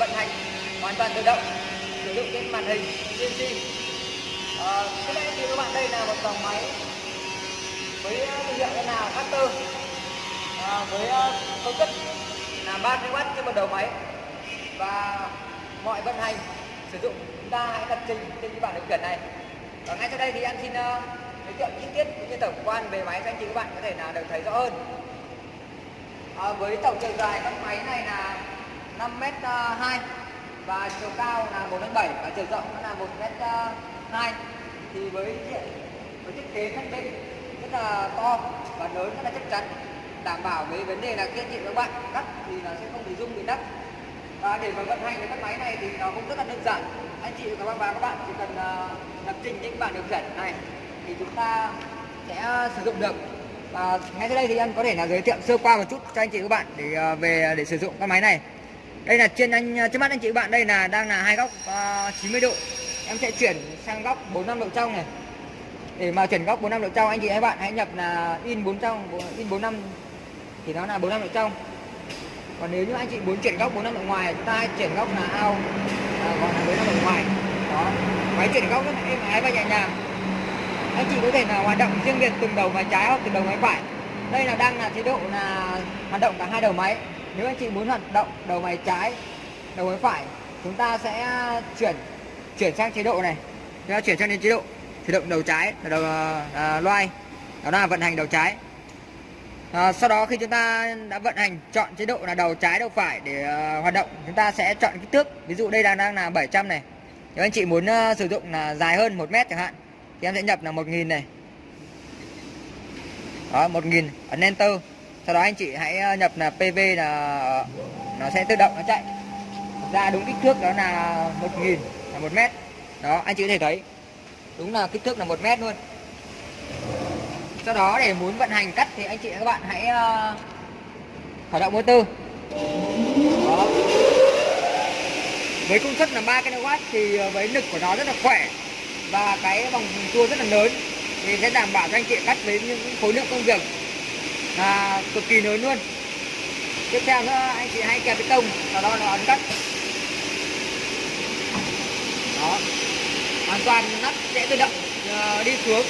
vận hành, hoàn toàn tự động, sử dụng trên màn hình CNC. À, các này thì các bạn đây là một dòng máy với ờ, thương hiệu là Factor à, ờ, với ờ, công suất là 30W trên một đầu máy. Và mọi vận hành sử dụng chúng ta hãy lập trình trên cái bảng điều khiển này. Và ngay sau đây thì em xin giới thiệu chi tiết cũng như tổng quan về máy cho anh chị các bạn có thể là được thấy rõ hơn. À, với tổng chiều dài các máy này là 5m2 ờ, và chiều cao là 1m7 và chiều rộng nó là 1m2 ờ, thì với với thiết kế thân định rất là to và lớn rất là chắc chắn, đảm bảo với vấn đề là khi anh các bạn, cắt thì nó sẽ không bị rung, bị nắp. Và để mà vận hành cái các máy này thì nó cũng rất là đơn giản. Anh chị các bạn và các bạn chỉ cần ờ, lập trình những bản điều khiển này thì chúng ta sẽ sử dụng được. Và ngay sau đây thì anh có thể là giới thiệu sơ qua một chút cho anh chị các bạn để về để sử dụng các máy này đây là trên anh trước mắt anh chị bạn đây là đang là hai góc ờ, uh, 90 độ. Em sẽ chuyển sang góc 45 độ trong này. Để mà chuyển góc 45 độ trong anh chị các bạn hãy nhập là in 4 trong in 45 thì nó là 45 độ trong. Còn nếu như anh chị muốn chuyển góc 45 độ ngoài chúng ta hãy chuyển góc là ao à, gọi là 45 độ ngoài. Đó. Máy chuyển góc rất là êm ái và nhẹ nhàng. Anh chị có thể là hoạt động riêng biệt từng đầu máy trái hoặc từng đầu máy phải. Đây là đang là chế độ là hoạt động cả hai đầu máy nếu anh chị muốn hoạt động đầu máy trái đầu máy phải chúng ta sẽ chuyển chuyển sang chế độ này. Chúng ta chuyển sang đến chế độ chế độ đầu trái là đầu à, loay. Đó là vận hành đầu trái. À, sau đó khi chúng ta đã vận hành chọn chế độ là đầu trái đầu phải để à, hoạt động chúng ta sẽ chọn kích thước. Ví dụ đây đang đang là 700 này. Nếu anh chị muốn à, sử dụng là dài hơn 1 mét chẳng hạn thì em sẽ nhập là 1000 này. Đó 1000 ấn enter sau đó anh chị hãy ờ, nhập là PV là nó sẽ tự động nó chạy. Ra đúng kích thước đó là 1000 là 1 mét. Đó, anh chị có thể thấy, đúng là kích thước là 1 mét luôn. Sau đó để muốn vận hành cắt thì anh chị các bạn hãy ờ, khởi động motor. Đó. với công suất là 3 kW thì ờ, với lực của nó rất là khỏe và cái vòng tua rất là lớn thì sẽ đảm bảo cho anh chị cắt với những khối lượng công việc là cực kỳ lớn luôn. Tiếp theo nữa anh chị hãy kẹp cái tông sau đó nó ấn cắt đó. Hoàn toàn nắp sẽ tự động uh, đi xuống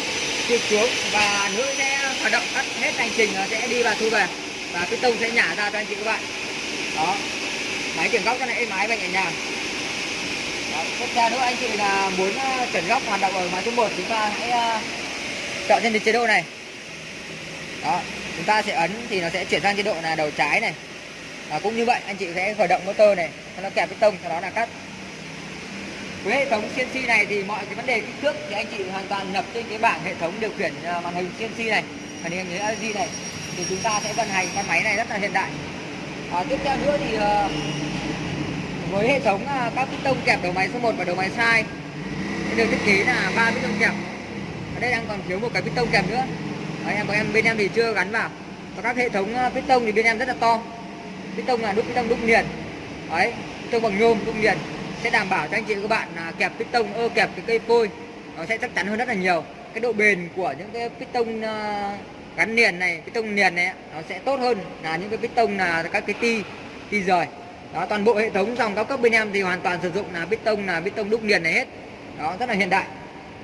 trượt xuống và nữ sẽ hoạt động cắt hết hành trình nó sẽ đi và thu về. Và cái tông sẽ nhả ra cho anh chị các bạn. Đó. Máy chuyển góc cho này máy và nhẹ nhàng. Tiếp theo nữa anh chị là muốn ờ, chuyển góc hoạt động ở máy số 1 chúng ta hãy uh, chọn trên chế độ này. Đó chúng ta sẽ ấn thì nó sẽ chuyển sang chế độ là đầu trái này. Và cũng như vậy anh chị sẽ khởi động motor này nó kẹp cái tông sau đó là cắt. Với hệ thống CNC này thì mọi cái vấn đề kích thước thì anh chị hoàn toàn nhập trên cái bảng hệ thống điều khiển à, màn hình CNC này màn hình LG này. Thì chúng ta sẽ vận hành con máy này rất là hiện đại. À, tiếp theo nữa thì à, với hệ thống à, các các piston kẹp đầu máy số 1 và đầu máy sai được thiết kế là ba piston kẹp. Ở đây đang còn thiếu một cái piston kẹp nữa. Đấy, em của em bên em thì chưa gắn vào. Và các hệ thống ờ, piston thì bên em rất là to. Piston là đúc piston đúc liền đấy piston bằng nhôm đúc liền sẽ đảm bảo cho anh chị các bạn là kẹp piston ơ kẹp cái cây phôi. Nó sẽ chắc chắn hơn rất là nhiều. Cái độ bền của những cái piston ờ, gắn liền này piston liền này nó sẽ tốt hơn là những cái piston là các cái ti ti rời. Đó toàn bộ hệ thống dòng cao cấp bên em thì hoàn toàn sử dụng là piston là piston đúc liền này hết. Đó rất là hiện đại.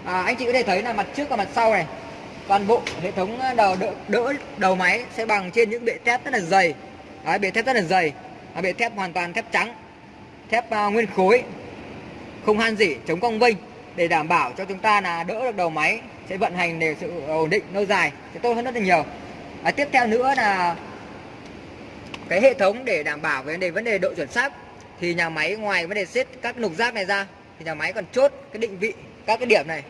À, anh chị có thể thấy là mặt trước và mặt sau này toàn bộ hệ thống ờ, đầu đỡ, đỡ đầu máy sẽ bằng trên những bệ thép rất là dày. Đấy, bệ thép rất là dày. À, bệ thép hoàn toàn thép trắng thép uh, nguyên khối không han dỉ chống cong vênh. Để đảm bảo cho chúng ta là đỡ được đầu máy sẽ vận hành để sự ổn định lâu dài sẽ tốt hơn rất là nhiều. À, tiếp theo nữa là cái hệ thống để đảm bảo về vấn đề vấn đề độ chuẩn xác. Thì nhà máy ngoài vấn đề xếp các nục rác này ra thì nhà máy còn chốt cái định vị các cái điểm này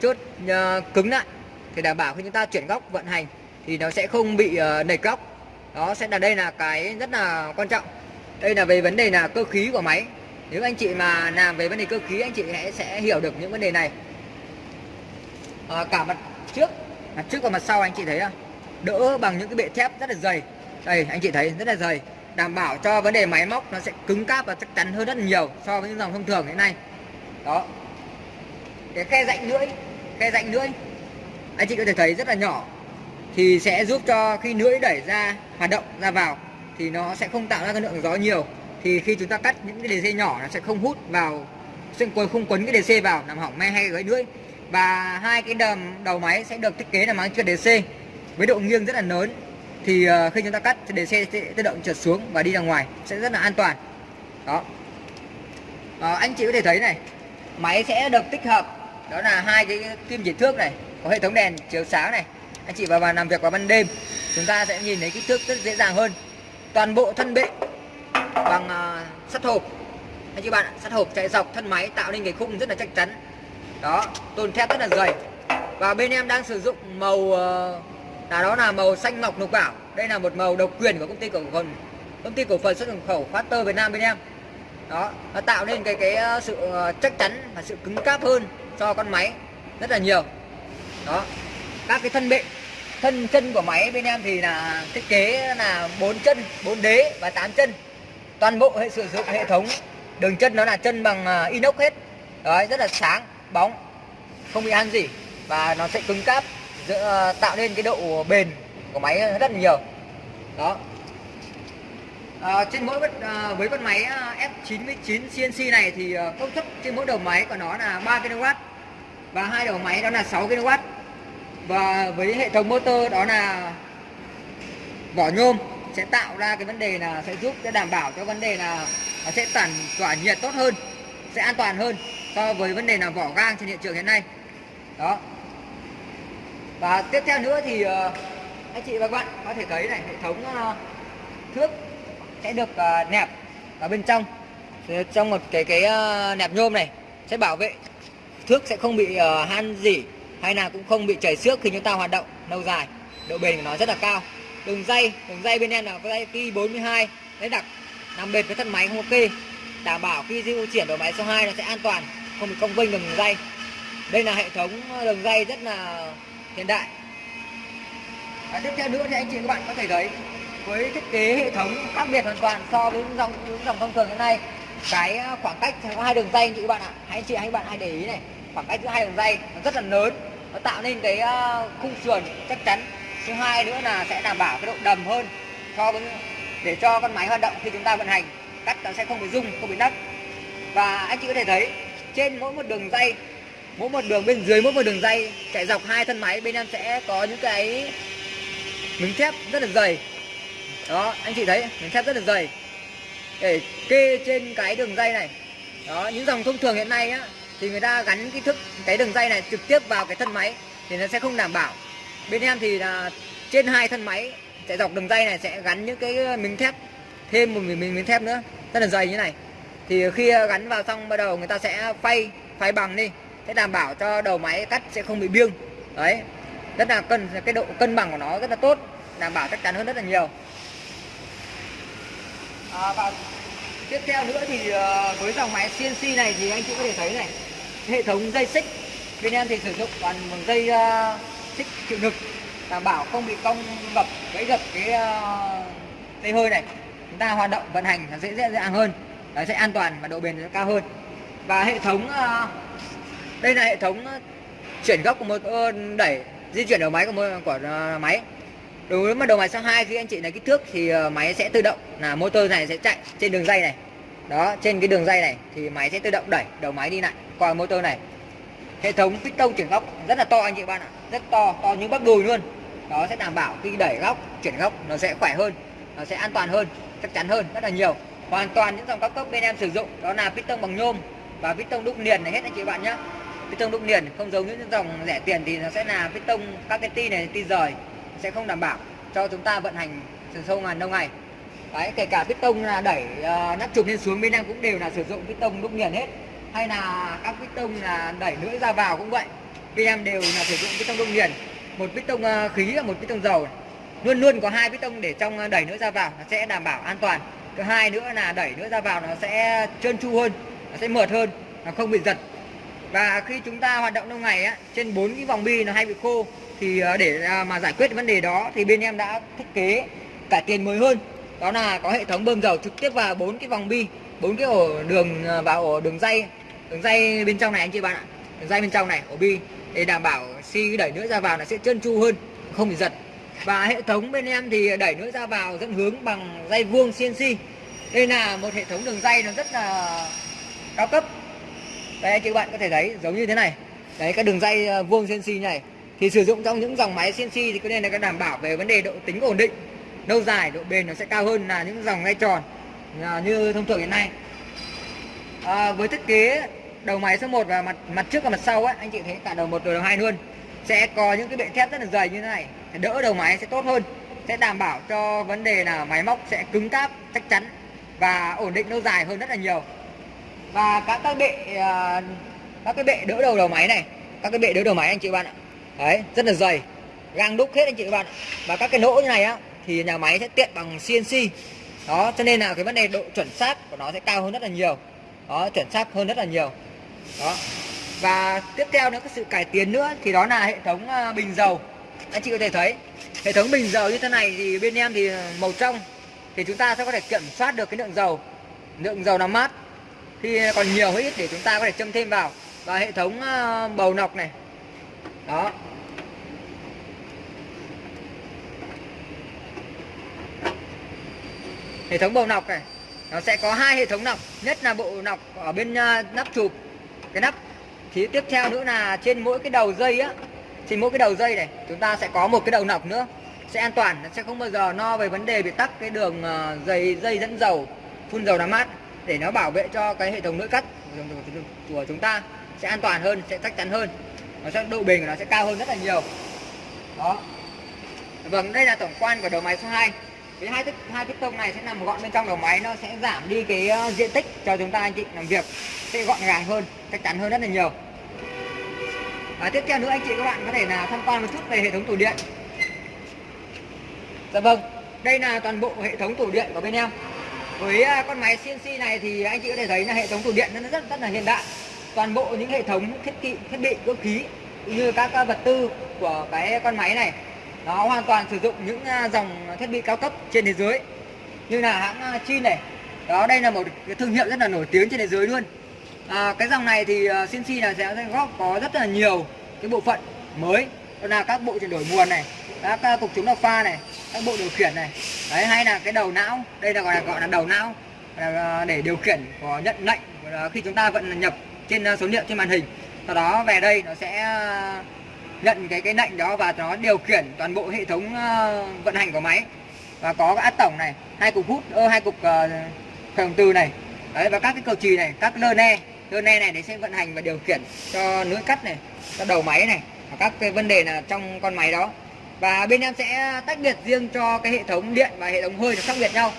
chốt uh, cứng lại thì đảm bảo khi chúng ta chuyển góc vận hành thì nó sẽ không bị uh, nảy góc đó sẽ là đây là cái rất là quan trọng. Đây là về vấn đề là cơ khí của máy. Nếu anh chị mà làm về vấn đề cơ khí anh chị sẽ, sẽ hiểu được những vấn đề này. À, cả mặt trước mặt trước và mặt sau anh chị thấy không? Đỡ bằng những cái bệ thép rất là dày. Đây anh chị thấy rất là dày. Đảm bảo cho vấn đề máy móc nó sẽ cứng cáp và chắc chắn hơn rất là nhiều so với những dòng thông thường hiện nay. Đó. Cái khe rãnh lưỡi khe rãnh lưỡi anh chị có thể thấy rất là nhỏ. Thì sẽ giúp cho khi lưỡi đẩy ra hoạt động ra vào thì nó sẽ không tạo ra cái lượng gió nhiều. Thì khi chúng ta cắt những cái đề dây nhỏ nó sẽ không hút vào sẽ không quấn cái đề DC vào làm hỏng me hay gãy lưỡi. Và hai cái đầm đầu máy sẽ được thiết kế là mang trượt DC với độ nghiêng rất là lớn. Thì ờ, khi chúng ta cắt thì đề xe sẽ tự động trượt xuống và đi ra ngoài sẽ rất là an toàn. Đó. À, anh chị có thể thấy này máy sẽ được tích hợp đó là hai cái kim chỉ thước này có hệ thống đèn chiếu sáng này. Anh chị vào, vào làm việc vào ban đêm chúng ta sẽ nhìn thấy kích thước rất dễ dàng hơn. Toàn bộ thân bệ bằng uh, sắt hộp. Anh chị bạn sắt hộp chạy dọc thân máy tạo nên cái khung rất là chắc chắn. Đó tôn thép rất là dày. Và bên em đang sử dụng màu uh, là đó là màu xanh ngọc lục bảo. Đây là một màu độc quyền của công ty cổ phần công ty cổ phần xuất nhập khẩu Factor Việt Nam bên em. Đó nó tạo nên cái cái ờ, sự ờ, chắc chắn và sự cứng cáp hơn cho con máy rất là nhiều đó. Các cái thân bệ thân chân của máy bên em thì là thiết kế là bốn chân bốn đế và 8 chân. Toàn bộ hệ sử dụng hệ thống đường chân nó là chân bằng à, inox hết. Đấy rất là sáng bóng không bị ăn gì và nó sẽ cứng cáp giữa, à, tạo nên cái độ bền của máy rất là nhiều. Đó. À, trên mỗi à, với con máy à, F99 CNC này thì công suất trên mỗi đầu máy của nó là 3 kW và hai đầu máy đó là 6 kW và với hệ thống motor đó là vỏ nhôm sẽ tạo ra cái vấn đề là sẽ giúp sẽ đảm bảo cho vấn đề là nó sẽ tản tỏa nhiệt tốt hơn sẽ an toàn hơn so với vấn đề là vỏ gang trên hiện trường hiện nay. Đó. Và tiếp theo nữa thì uh, anh chị và các bạn có thể thấy này hệ thống uh, thước sẽ được uh, nẹp ở bên trong. Trong một cái cái nẹp nhôm này sẽ bảo vệ thước sẽ không bị han dỉ hay là cũng không bị chảy xước khi chúng ta hoạt động lâu dài. Độ bền của nó rất là cao. Đường dây đường dây bên em là có dây ti 42 đấy đặc, nằm bền với thân máy không ok. Đảm bảo khi di chuyển đầu máy số 2 nó sẽ an toàn, không bị cong vênh đường dây. Đây là hệ thống đường dây rất là hiện đại. Và tiếp theo nữa thì anh chị các bạn có thể thấy, với thiết kế hệ thống khác biệt hoàn toàn so với những dòng những dòng thông thường hiện nay, cái khoảng cách có hai đường dây anh chị các bạn ạ. Hãy anh chị anh bạn hãy để ý này khoảng cách giữa hai đường dây nó rất là lớn, nó tạo nên cái ờ, khung sườn chắc chắn. Thứ hai nữa là sẽ đảm bảo cái độ đầm hơn cho để cho con máy hoạt động khi chúng ta vận hành cắt nó sẽ không bị rung, không bị nấc và anh chị có thể thấy, trên mỗi một đường dây, mỗi một đường bên dưới mỗi một đường dây chạy dọc hai thân máy, bên em sẽ có những cái miếng thép rất là dày. Đó, anh chị thấy, miếng thép rất là dày. Để kê trên cái đường dây này. Đó, những dòng thông thường hiện nay á thì người ta gắn cái thức cái đường dây này trực tiếp vào cái thân máy thì nó sẽ không đảm bảo. Bên em thì là trên hai thân máy chạy dọc đường dây này sẽ gắn những cái miếng thép thêm một miếng miếng thép nữa rất là dày như này. Thì khi gắn vào xong bắt đầu người ta sẽ phay phay bằng đi sẽ đảm bảo cho đầu máy cắt sẽ không bị biêng. Đấy rất là cân cái độ cân bằng của nó rất là tốt đảm bảo chắc chắn hơn rất là nhiều. À, và tiếp theo nữa thì ờ, với dòng máy CNC này thì anh chị có thể thấy này hệ thống dây xích. Bên em thì sử dụng toàn bằng dây uh, xích chịu lực đảm bảo không bị cong gập gãy gập cái uh, dây hơi này. Chúng ta hoạt động vận hành nó sẽ dễ dàng hơn nó sẽ an toàn và độ bền sẽ cao hơn. Và hệ thống uh, đây là hệ thống chuyển góc của một đẩy di chuyển đầu máy của một của máy. Đối với mà đầu máy số 2 khi anh chị này kích thước thì máy sẽ tự động là motor này sẽ chạy trên đường dây này đó, trên cái đường dây này thì máy sẽ tự động đẩy đầu máy đi lại qua motor này. Hệ thống piston chuyển góc rất là to anh chị bạn ạ, rất to to như bắp đùi luôn. Đó, sẽ đảm bảo khi đẩy góc, chuyển góc nó sẽ khỏe hơn, nó sẽ an toàn hơn, chắc chắn hơn rất là nhiều. Hoàn toàn những dòng cao cấp bên em sử dụng, đó là piston bằng nhôm và piston đúc liền này hết anh chị bạn nhé piston đúc liền, không giống những dòng rẻ tiền thì nó sẽ là piston các cái ti này, ti rời sẽ không đảm bảo cho chúng ta vận hành từ sâu ngàn lâu ngày đấy kể cả piston là đẩy ờ, uh, nắp chụp lên xuống bên em cũng đều là sử dụng piston đúc liền hết. Hay là các piston là đẩy lưỡi ra vào cũng vậy. Bên em đều là sử dụng piston đúc liền một piston uh, ờ, khí và một piston dầu. Luôn luôn có hai piston để trong ờ, đẩy lưỡi ra vào nó sẽ đảm bảo an toàn. Thứ hai nữa là đẩy lưỡi ra vào nó sẽ trơn tru hơn nó sẽ mượt hơn nó không bị giật. Và khi chúng ta hoạt động lâu ngày á trên bốn cái vòng bi nó hay bị khô thì để mà giải quyết vấn đề đó thì bên em đã thiết kế cải tiến mới hơn đó là có hệ thống bơm dầu trực tiếp vào bốn cái vòng bi bốn cái ổ đường à, vào ổ đường dây đường dây bên trong này anh chị bạn ạ. Đường dây bên trong này ổ bi để đảm bảo xi đẩy nữa ra vào là sẽ trơn tru hơn không bị giật. Và hệ thống bên em thì đẩy nữa ra vào dẫn hướng bằng dây vuông CNC đây là một hệ thống đường dây nó rất là cao cấp. Đây anh chị bạn có thể thấy giống như thế này. Đấy các đường dây à, vuông CNC này thì sử dụng trong những dòng máy CNC thì có nên là đảm bảo về vấn đề độ tính ổn định lâu dài độ bền nó sẽ cao hơn là những dòng ngay tròn à, như thông thường hiện nay. À, với thiết kế đầu máy số 1 và mặt mặt trước và mặt sau á anh chị thấy cả đầu một đầu hai luôn. Sẽ có những cái bệ thép rất là dày như thế này đỡ đầu máy sẽ tốt hơn sẽ đảm bảo cho vấn đề là máy móc sẽ cứng cáp chắc chắn và ổn định lâu dài hơn rất là nhiều. Và các các bệ à, các cái bệ đỡ đầu đầu máy này các cái bệ đỡ đầu máy anh chị bạn ạ. Đấy rất là dày gang đúc hết anh chị bạn ạ. Và các cái lỗ như này á thì nhà máy sẽ tiện bằng CNC đó, cho nên là cái vấn đề độ chuẩn xác của nó sẽ cao hơn rất là nhiều. Đó, chuẩn xác hơn rất là nhiều. Đó. Và tiếp theo nữa, cái sự cải tiến nữa, thì đó là hệ thống à, bình dầu. Anh chị có thể thấy, hệ thống bình dầu như thế này thì bên em thì màu trong. Thì chúng ta sẽ có thể kiểm soát được cái lượng dầu. Lượng dầu nằm mát. Khi còn nhiều hay ít để chúng ta có thể châm thêm vào. Và hệ thống à, bầu nọc này. Đó. Hệ thống bầu nọc này, nó sẽ có hai hệ thống nọc. Nhất là bộ nọc ở bên à, nắp chụp, cái nắp. Thì tiếp theo nữa là trên mỗi cái đầu dây á, trên mỗi cái đầu dây này, chúng ta sẽ có một cái đầu nọc nữa. Sẽ an toàn nó sẽ không bao giờ no về vấn đề bị tắc cái đường à, dây dây dẫn dầu, phun dầu làm mát. Để nó bảo vệ cho cái hệ thống nội cắt của chúng ta sẽ an toàn hơn, sẽ chắc chắn hơn. Nó sẽ, độ bền của nó sẽ cao hơn rất là nhiều. Đó. Vâng đây là tổng quan của đầu máy số 2 cái hai hai piston này sẽ nằm gọn bên trong đầu máy, nó sẽ giảm đi cái ờ, diện tích cho chúng ta anh chị làm việc. Sẽ gọn gàng hơn, chắc chắn hơn rất là nhiều. Và tiếp theo nữa anh chị các bạn có thể là tham quan một chút về hệ thống tủ điện. Dạ vâng đây là toàn bộ hệ thống tủ điện của bên em. Với ờ, con máy CNC này thì anh chị có thể thấy là hệ thống tủ điện nó rất rất là hiện đại. Toàn bộ những hệ thống thiết bị thiết bị cơ khí như các vật tư của cái con máy này nó hoàn toàn sử dụng những à, dòng thiết bị cao cấp trên thế giới. Như là hãng à, Chin này. Đó đây là một cái thương hiệu rất là nổi tiếng trên thế giới luôn. À, cái dòng này thì à, CNC là sẽ góp có rất là nhiều cái bộ phận mới. Đó là các bộ chuyển đổi nguồn này các à, cục chống độc pha này các bộ điều khiển này. Đấy hay là cái đầu não. Đây là gọi là gọi là đầu não. Để điều khiển có nhận lệnh khi chúng ta vận nhập trên số liệu trên màn hình. Sau đó về đây nó sẽ nhận cái cái lệnh đó và nó điều khiển toàn bộ hệ thống uh, vận hành của máy. Và có cái át tổng này hai cục hút ơ hai cục ờ, uh, khởi động từ này. Đấy và các cái cầu chì này các lơ ne lơ ne này để sẽ vận hành và điều khiển cho lưỡi cắt này cho đầu máy này và các cái vấn đề là trong con máy đó. Và bên em sẽ tách biệt riêng cho cái hệ thống điện và hệ thống hơi nó khác biệt nhau.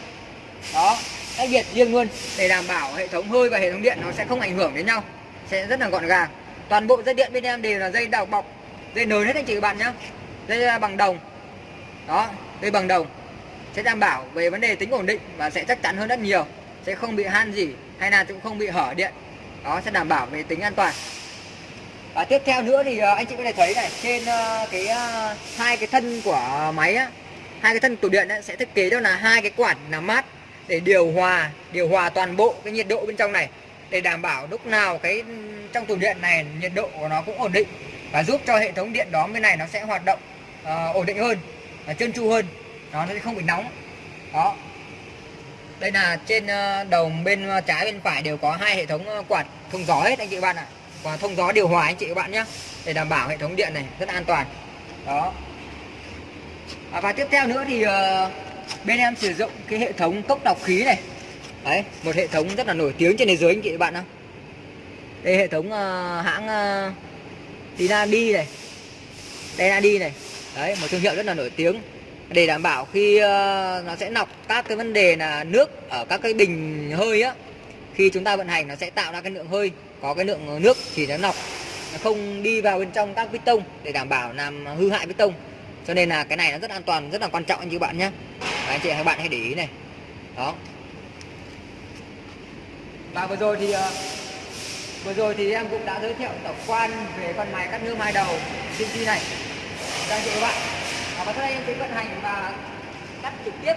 Đó tách biệt riêng luôn để đảm bảo hệ thống hơi và hệ thống điện nó sẽ không ảnh hưởng đến nhau sẽ rất là gọn gàng. Toàn bộ dây điện bên em đều là dây đào bọc dây nới hết anh chị các bạn nhé dây à, bằng đồng. Đó dây bằng đồng. Sẽ đảm bảo về vấn đề tính ổn định và sẽ chắc chắn hơn rất nhiều. Sẽ không bị han gì hay là cũng không bị hở điện. Đó sẽ đảm bảo về tính an toàn. Và tiếp theo nữa thì à, anh chị có thể thấy này trên à, cái hai cái thân của máy á hai cái thân tủ điện ấy, sẽ thiết kế đó là hai cái quạt làm mát để điều hòa điều hòa toàn bộ cái nhiệt độ bên trong này. Để đảm bảo lúc nào cái ừ, trong tủ điện này nhiệt độ của nó cũng ổn định và giúp cho hệ thống điện đó bên này nó sẽ hoạt động uh, ổn định hơn và trơn tru hơn. Nó sẽ không bị nóng. Đó. Đây là trên ờ, đầu bên trái bên phải đều có hai hệ thống quạt thông gió hết anh chị bạn ạ. Và thông gió điều hòa anh chị các bạn nhé để đảm bảo hệ thống điện này rất an toàn. Đó. À, và tiếp theo nữa thì uh, bên em sử dụng cái hệ thống cốc lọc khí này. Đấy một hệ thống rất là nổi tiếng trên thế giới anh chị bạn ạ. Đây hệ thống uh, hãng uh, tí na đi này. Đây là đi này. Đấy một thương hiệu rất là nổi tiếng. Để đảm bảo khi uh, nó sẽ lọc các cái vấn đề là nước ở các cái bình hơi á khi chúng ta vận hành nó sẽ tạo ra cái lượng hơi. Có cái lượng nước thì nó lọc nó không đi vào bên trong các piston để đảm bảo làm hư hại piston cho nên là cái này nó rất an toàn rất là quan trọng anh chị bạn nhé. Anh chị các bạn hãy để ý này. Đó. Và vừa rồi thì uh, Vừa rồi thì em cũng đã giới thiệu tổng quan về con máy cắt nước hai đầu CNC này cho anh chị các bạn. Và sau đây em sẽ vận hành và cắt trực tiếp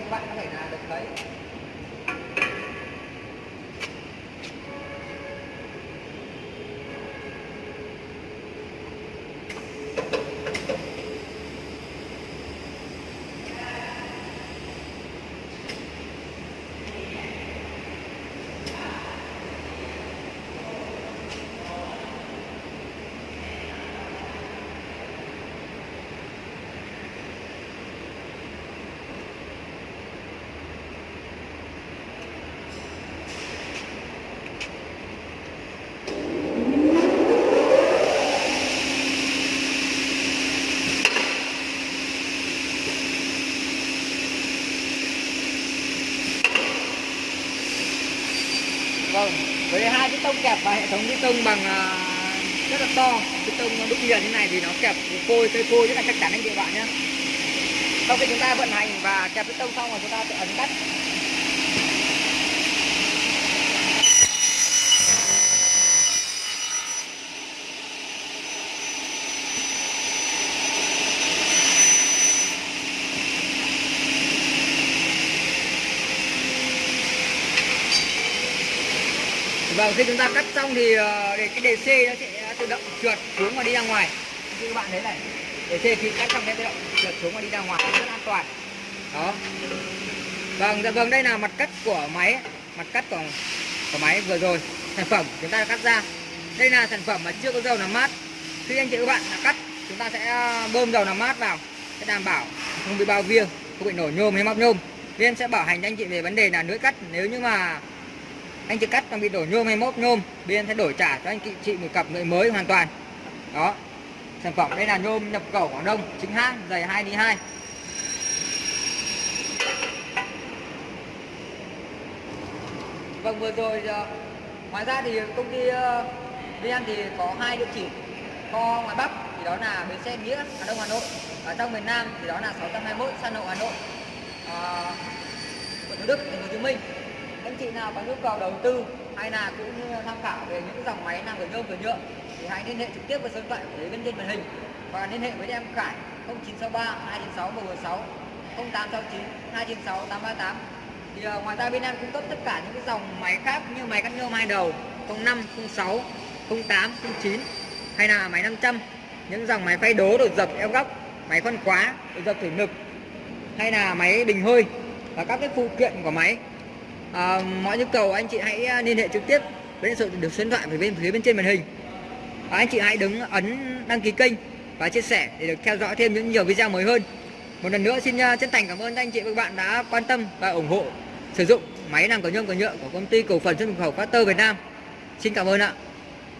các bạn có thể là được thấy Vâng, với hai cái tông kẹp và hệ thống cái tông bằng uh, rất là to cái tông đúc liền như này thì nó kẹp phôi cây phôi rất là chắc chắn anh chị bạn nhé. Sau khi chúng ta vận hành và kẹp cái tông xong rồi chúng ta sẽ ấn cắt Ờ, khi chúng ta cắt xong thì ờ, để cái đề C nó sẽ tự động trượt xuống và đi ra ngoài. Như các bạn thấy này, đề C khi cắt xong sẽ tự động trượt xuống và đi ra ngoài rất an toàn. Đó. Vâng, dạ vâng đây là mặt cắt của máy, mặt cắt của của máy vừa rồi. Sản phẩm chúng ta cắt ra. Đây là sản phẩm mà chưa có dầu làm mát. Khi anh chị các bạn đã cắt, chúng ta sẽ ờ, bơm dầu làm mát vào sẽ đảm bảo không bị bao viêng, không bị nổ nhôm hay móc nhôm. nên sẽ bảo hành cho anh chị về vấn đề là lưỡi cắt nếu như mà anh chưa cắt còn bị đổ nhôm hay mốt nhôm bên sẽ đổi trả cho anh chị, một cặp lưỡi mới hoàn toàn. Đó sản phẩm đây là nhôm nhập khẩu Quảng Đông chính hãng dày 2 đi 2 Vâng vừa rồi ờ, ngoài ra thì công ty ờ, bên VN thì có hai địa chỉ kho ngoài Bắc thì đó là bến xe Nghĩa Hà Đông Hà Nội. Ở trong miền Nam thì đó là 621 San Lộ Hà Nội. À, quận Thủ Đức thành phố Hồ Chí Minh anh chị nào có nhu cầu đầu tư hay là cũng như tham khảo về những dòng máy làm cửa nhôm cửa nhựa thì hãy liên hệ trực tiếp với số điện thoại của bên trên màn hình. Và liên hệ với em Khải 0963 296 116 0869 296 838 thì uh, ngoài ra bên em cung cấp tất cả những cái dòng máy khác như máy cắt nhôm hai đầu 05 06 08 09 hay là máy 500 những dòng máy phay đố đột dập eo góc máy khoan khóa đột dập thủy lực hay là máy bình hơi và các cái phụ kiện của máy à, mọi nhu cầu anh chị hãy à, liên hệ trực tiếp với số được số điện thoại bên phía bên trên màn hình. À, anh chị hãy đứng ấn đăng ký kênh và chia sẻ để được theo dõi thêm những nhiều video mới hơn. Một lần nữa xin à, chân thành cảm ơn anh chị và các bạn đã quan tâm và ủng hộ sử dụng máy làm cầu nhôm cầu nhựa của công ty cổ phần xuất nhập khẩu Factor Việt Nam. Xin cảm ơn ạ.